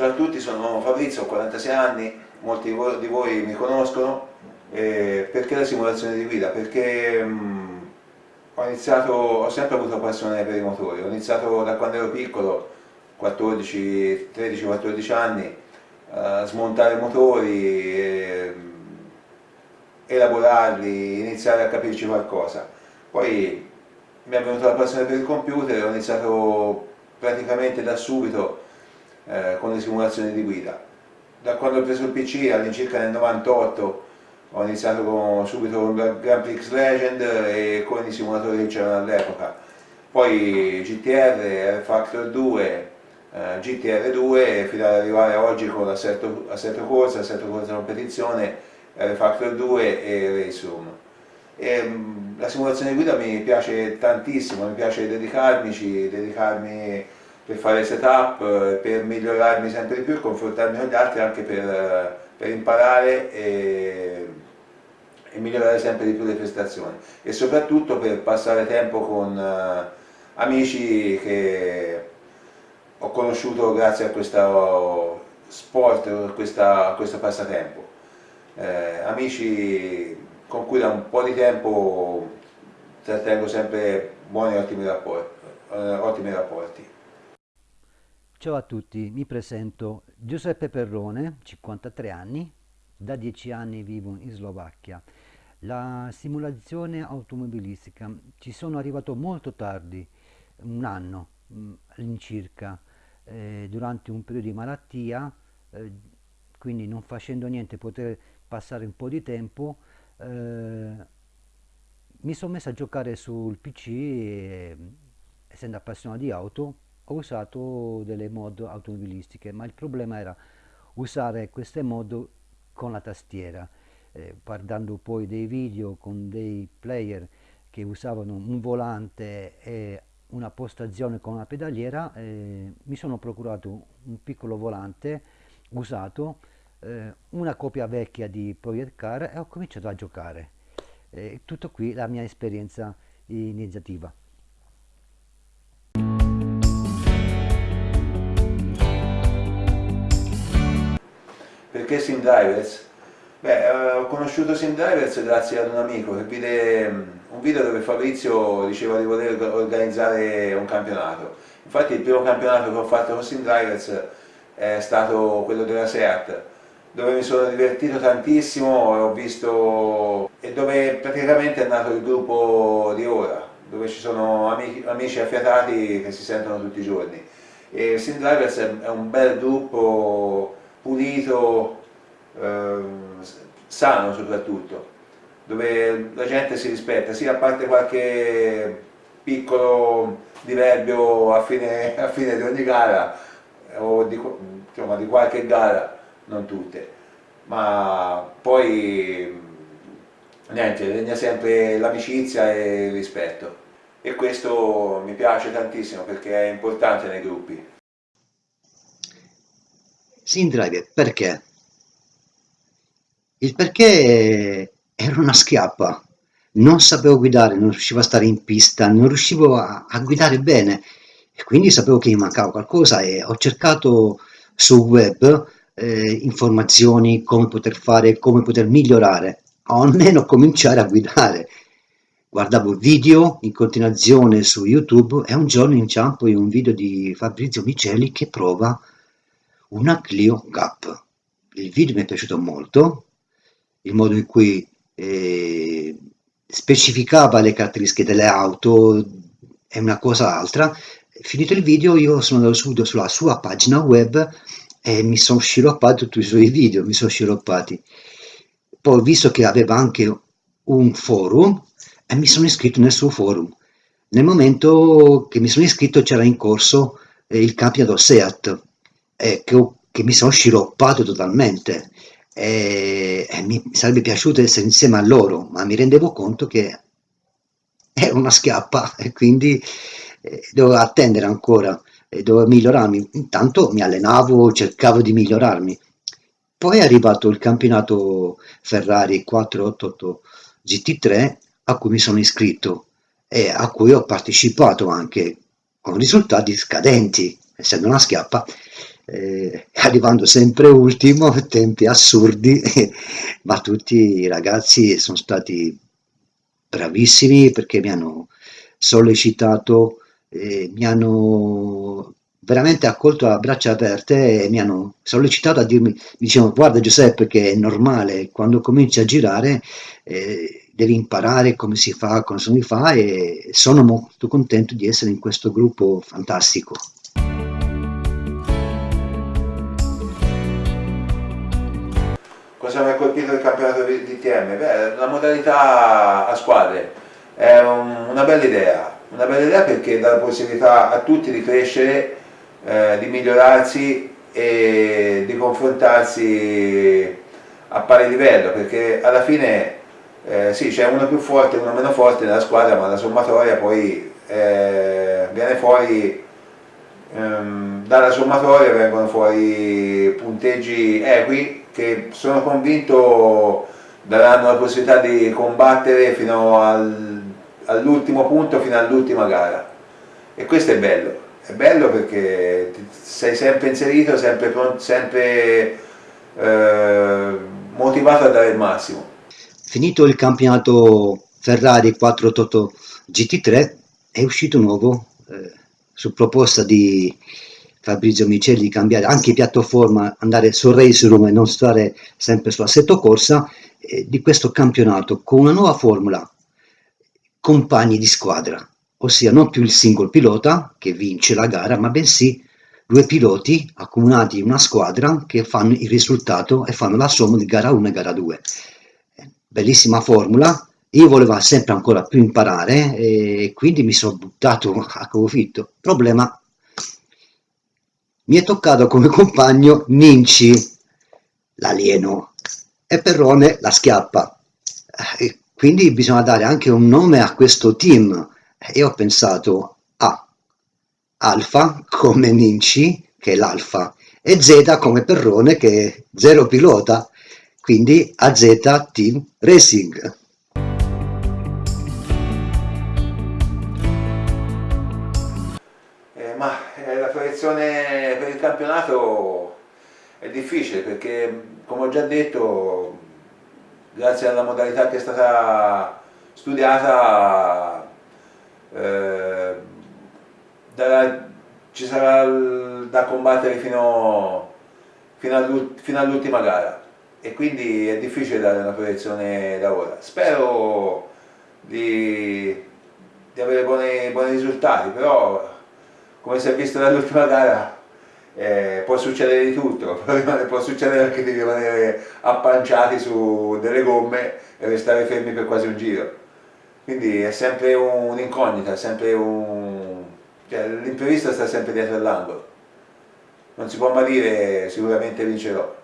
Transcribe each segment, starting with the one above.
Ciao a tutti, sono Fabrizio, ho 46 anni, molti di voi mi conoscono. Eh, perché la simulazione di guida? Perché mh, mm, ho, iniziato, ho sempre avuto passione per i motori, ho iniziato da quando ero piccolo, 13-14 anni, a smontare motori, e, elaborarli, iniziare a capirci qualcosa. Poi mi è venuta la passione per il computer, ho iniziato praticamente da subito eh, con le simulazioni di guida. Da quando ho preso il PC all'incirca nel 98 ho iniziato con, subito con Grand Prix Legend e con i simulatori che c'erano all'epoca. Poi GTR, R-Factor 2, eh, GTR2 fino ad arrivare oggi con Assetto, Assetto Corsa, Assetto Corsa Competizione, R-Factor 2 e Race Room. E, mh, la simulazione di guida mi piace tantissimo, mi piace dedicarmici, dedicarmi per fare setup, eh, per migliorarmi sempre di più confrontarmi con gli altri anche per, per imparare e, e, migliorare sempre di più le prestazioni e soprattutto per passare tempo con uh, amici che ho conosciuto grazie a questo sport, a, questa, a questo passatempo. Eh, amici con cui da un po' di tempo trattengo sempre buoni e ottimi rapporti. Eh, ottimi rapporti. Ciao a tutti, mi presento Giuseppe Perrone, 53 anni, da 10 anni vivo in Slovacchia. La simulazione automobilistica ci sono arrivato molto tardi, un anno mm, all'incirca, eh, durante un periodo di malattia, eh, quindi non facendo niente, poter passare un po' di tempo, eh, mi sono messo a giocare sul PC e, essendo appassionato di auto, ho usato delle mod automobilistiche, ma il problema era usare queste mod con la tastiera, eh, guardando poi dei video con dei player che usavano un volante e una postazione con una pedaliera, eh, mi sono procurato un piccolo volante usato, eh, una copia vecchia di Project Car e ho cominciato a giocare. Eh, tutto qui la mia esperienza iniziativa. Perché Sim Drivers? Beh, eh, ho conosciuto Sim Drivers grazie ad un amico che vide un video dove Fabrizio diceva di voler organizzare un campionato. Infatti il primo campionato che ho fatto con Sim Drivers è stato quello della SEAT, dove mi sono divertito tantissimo e ho visto e dove praticamente è nato il gruppo di ora, dove ci sono amici, amici affiatati che si sentono tutti i giorni. E Sim Drivers è un bel gruppo pulito, eh, sano soprattutto dove la gente si rispetta, sì a parte qualche piccolo diverbio a fine, a fine di ogni gara o di, insomma, di qualche gara, non tutte, ma poi niente, regna sempre l'amicizia e il rispetto e questo mi piace tantissimo perché è importante nei gruppi. Driver, perché? Il perché ero una schiappa, non sapevo guidare, non riuscivo a stare in pista, non riuscivo a, a guidare bene e quindi sapevo che mi mancava qualcosa e ho cercato sul web eh, informazioni, come poter fare, come poter migliorare, o almeno cominciare a guidare. Guardavo video in continuazione su YouTube e un giorno inciampo in un video di Fabrizio Miceli che prova una Clio Gap. Il video mi è piaciuto molto, il modo in cui eh, specificava le caratteristiche delle auto e una cosa altra. Finito il video io sono andato subito sulla sua pagina web e mi sono sciroppato tutti i suoi video, mi sono sciroppati. Poi visto che aveva anche un forum e mi sono iscritto nel suo forum. Nel momento che mi sono iscritto c'era in corso eh, il campionato SEAT eh, che, che mi sono sciroppato totalmente e, mi sarebbe piaciuto essere insieme a loro, ma mi rendevo conto che era una schiappa e quindi eh, dovevo attendere ancora, e dovevo migliorarmi. Intanto mi allenavo, cercavo di migliorarmi. Poi è arrivato il campionato Ferrari 488 GT3 a cui mi sono iscritto e a cui ho partecipato anche con risultati scadenti, essendo una schiappa eh, arrivando sempre ultimo, tempi assurdi, ma tutti i ragazzi sono stati bravissimi perché mi hanno sollecitato, eh, mi hanno veramente accolto a braccia aperte e mi hanno sollecitato a dirmi, dicevano guarda Giuseppe che è normale, quando cominci a girare eh, devi imparare come si fa, come si fa e sono molto contento di essere in questo gruppo fantastico. Cosa mi ha colpito il campionato di TM? Beh, la modalità a squadre è un, una bella idea, una bella idea perché dà la possibilità a tutti di crescere, eh, di migliorarsi e di confrontarsi a pari livello, perché alla fine eh, sì, c'è uno più forte e uno meno forte nella squadra, ma la sommatoria poi eh, viene fuori, ehm, dalla sommatoria vengono fuori punteggi equi che sono convinto daranno la possibilità di combattere fino al, all'ultimo punto, fino all'ultima gara. E questo è bello, è bello perché sei sempre inserito, sempre, sempre eh, motivato a dare il massimo. Finito il campionato Ferrari 488 GT3 è uscito nuovo eh, su proposta di Fabrizio Micelli cambiare anche piattaforma, andare sul race room e non stare sempre su assetto corsa eh, di questo campionato con una nuova formula compagni di squadra ossia non più il singolo pilota che vince la gara ma bensì due piloti accomunati in una squadra che fanno il risultato e fanno la somma di gara 1 e gara 2 bellissima formula, io volevo sempre ancora più imparare e quindi mi sono buttato a capofitto. Problema, mi è toccato come compagno Ninci, l'alieno, e Perrone la schiappa. E quindi bisogna dare anche un nome a questo team. E ho pensato a Alfa come Ninci, che è l'Alfa, e Z come Perrone, che è zero pilota quindi AZ Team Racing. Ma eh, la proiezione per il campionato è difficile perché, come ho già detto, grazie alla modalità che è stata studiata, eh, darà, ci sarà da combattere fino, fino all'ultima gara e quindi è difficile dare una proiezione da ora. Spero di, di avere buoni, buoni, risultati, però come si è visto dall'ultima gara eh, può succedere di tutto, può succedere anche di rimanere appanciati su delle gomme e restare fermi per quasi un giro. Quindi è sempre un'incognita, un... cioè, l'imprevisto sta sempre dietro l'angolo. Non si può mai dire sicuramente vincerò.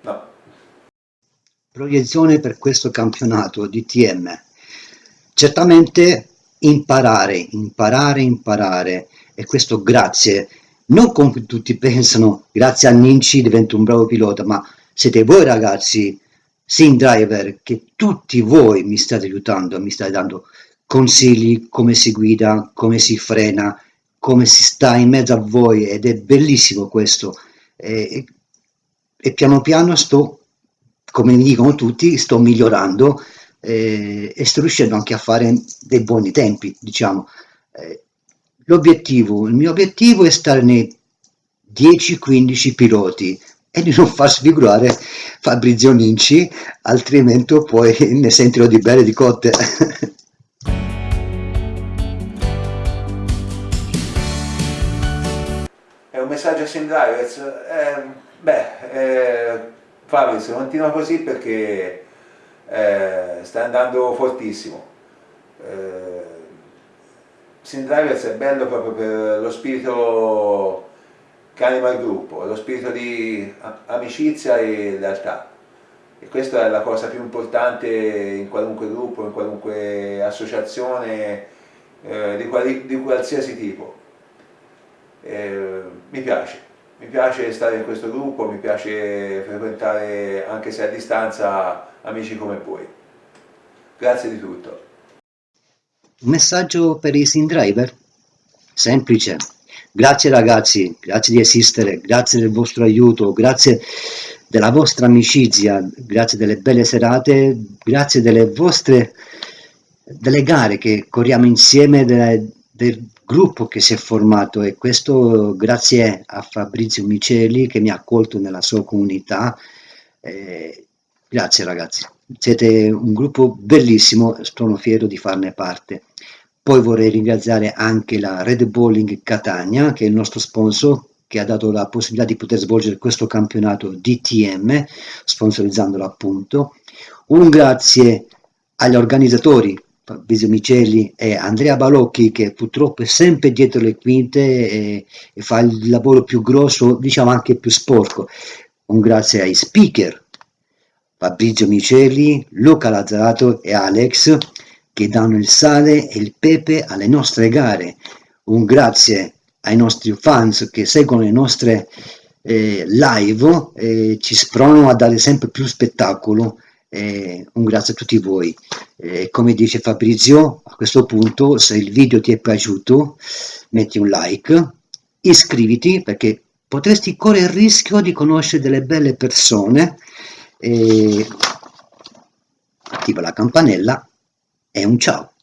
No. Proiezione per questo campionato di TM. Certamente imparare, imparare, imparare e questo grazie, non come tutti pensano, grazie a Ninci divento un bravo pilota, ma siete voi ragazzi, sim driver, che tutti voi mi state aiutando, mi state dando consigli, come si guida, come si frena, come si sta in mezzo a voi ed è bellissimo questo. E e piano piano sto, come mi dicono tutti, sto migliorando eh, e sto riuscendo anche a fare dei buoni tempi, diciamo. Eh, l'obiettivo, il mio obiettivo è stare nei 10-15 piloti e di non far sfigurare Fabrizio Ninci, altrimenti poi ne sentirò di belle di cotte. È un messaggio a Sim Drivers. Eh Beh, eh, Fabio, se continua così perché eh, sta andando fortissimo. Eh, Sim Drivers è bello proprio per lo spirito che anima il gruppo, lo spirito di amicizia e lealtà. E questa è la cosa più importante in qualunque gruppo, in qualunque associazione, eh, di, di, qualsiasi tipo. Eh, mi piace mi piace stare in questo gruppo, mi piace frequentare anche se a distanza amici come voi. Grazie di tutto. Messaggio per i sim driver? Semplice. Grazie ragazzi, grazie di esistere, grazie del vostro aiuto, grazie della vostra amicizia, grazie delle belle serate, grazie delle vostre delle gare che corriamo insieme, delle, del gruppo che si è formato e questo grazie a Fabrizio Miceli che mi ha accolto nella sua comunità. Eh, grazie ragazzi, siete un gruppo bellissimo, sono fiero di farne parte. Poi vorrei ringraziare anche la Red Bowling Catania, che è il nostro sponsor, che ha dato la possibilità di poter svolgere questo campionato DTM, sponsorizzandolo appunto. Un grazie agli organizzatori, Fabrizio Micelli e Andrea Balocchi, che purtroppo è sempre dietro le quinte e, e fa il lavoro più grosso, diciamo anche più sporco. Un grazie ai speaker, Fabrizio Micelli, Luca Lazzarato e Alex, che danno il sale e il pepe alle nostre gare. Un grazie ai nostri fans che seguono le nostre eh, live e ci spronano a dare sempre più spettacolo. Eh, un grazie a tutti voi. Eh, come dice Fabrizio, a questo punto, se il video ti è piaciuto, metti un like, iscriviti perché potresti correre il rischio di conoscere delle belle persone. attiva la campanella e un ciao.